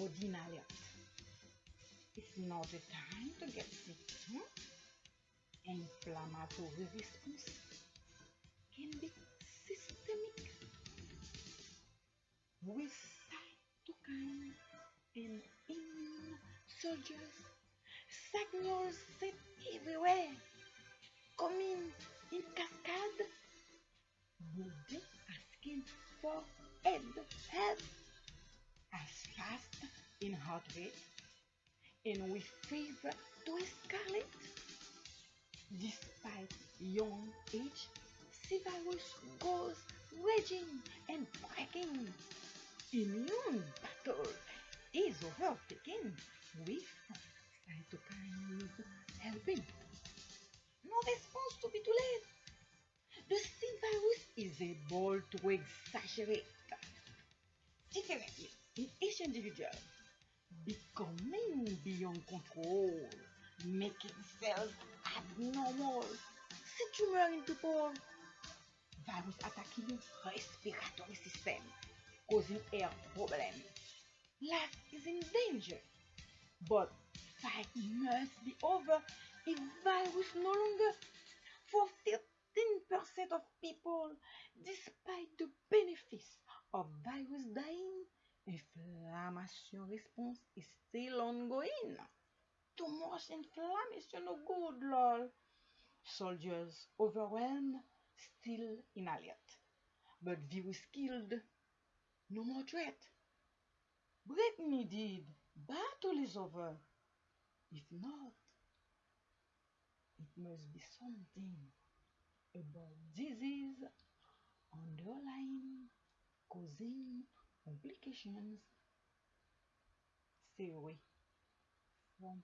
Codeine alert. It's not the time to get sick. Hmm? Inflammatory response can be systemic with cytokine and immune soldiers. Signals set everywhere, coming in cascade. Body asking for in heart rate and with fever to escalate. Despite young age, C goes raging and breaking. Immune battle is overtaken with cytokines helping. No response to be too late. The C is able to exaggerate differently in each individual, becoming beyond control, making cells abnormal, see tumor in people, virus attacking respiratory system, causing air problems. Life is in danger, but fight must be over if virus no longer for 13% of people, despite the benefits of virus dying, inflammation response is still ongoing. Too much inflammation no good, lol. Soldiers overwhelmed, still in alert. But virus killed, no more threat. Break needed, battle is over. If not, it must be something about disease underlying causing complications. theory. One